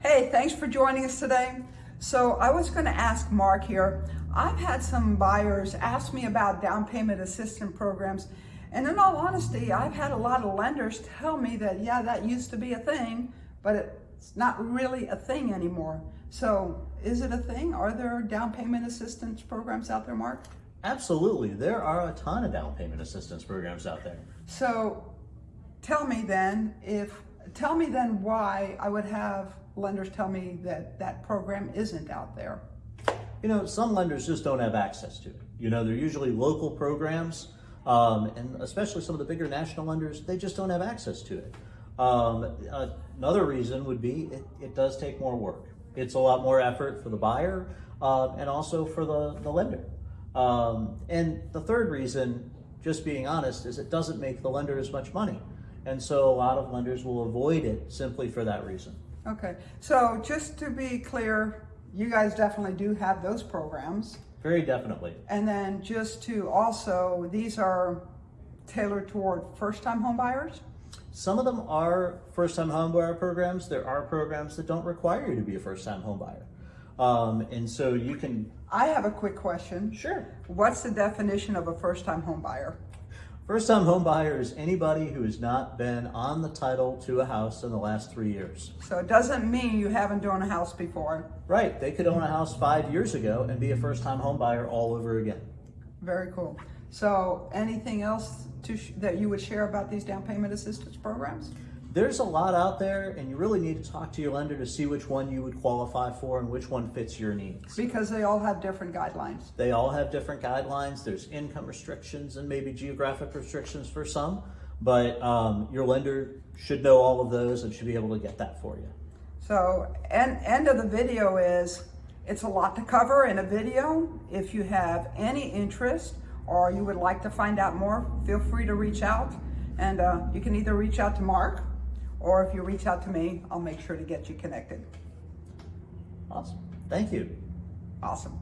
Hey, thanks for joining us today. So I was going to ask Mark here. I've had some buyers ask me about down payment assistance programs. And in all honesty, I've had a lot of lenders tell me that, yeah, that used to be a thing, but it's not really a thing anymore. So is it a thing? Are there down payment assistance programs out there, Mark? Absolutely. There are a ton of down payment assistance programs out there. So tell me then if, tell me then why I would have lenders tell me that that program isn't out there. You know, some lenders just don't have access to it. You know, they're usually local programs, um, and especially some of the bigger national lenders, they just don't have access to it. Um, another reason would be it, it, does take more work. It's a lot more effort for the buyer uh, and also for the, the lender. Um, and the third reason, just being honest, is it doesn't make the lender as much money. And so a lot of lenders will avoid it simply for that reason. Okay, so just to be clear, you guys definitely do have those programs. Very definitely. And then just to also, these are tailored toward first-time home buyers? Some of them are first-time home buyer programs. There are programs that don't require you to be a first-time home buyer. Um, and so you can... I have a quick question. Sure. What's the definition of a first-time home buyer? First time home buyer is anybody who has not been on the title to a house in the last three years. So it doesn't mean you haven't owned a house before. Right, they could own a house five years ago and be a first time home buyer all over again. Very cool. So anything else to that you would share about these down payment assistance programs? There's a lot out there and you really need to talk to your lender to see which one you would qualify for and which one fits your needs. Because they all have different guidelines. They all have different guidelines. There's income restrictions and maybe geographic restrictions for some, but um, your lender should know all of those and should be able to get that for you. So end, end of the video is, it's a lot to cover in a video. If you have any interest or you would like to find out more, feel free to reach out. And uh, you can either reach out to Mark or if you reach out to me, I'll make sure to get you connected. Awesome. Thank you. Awesome.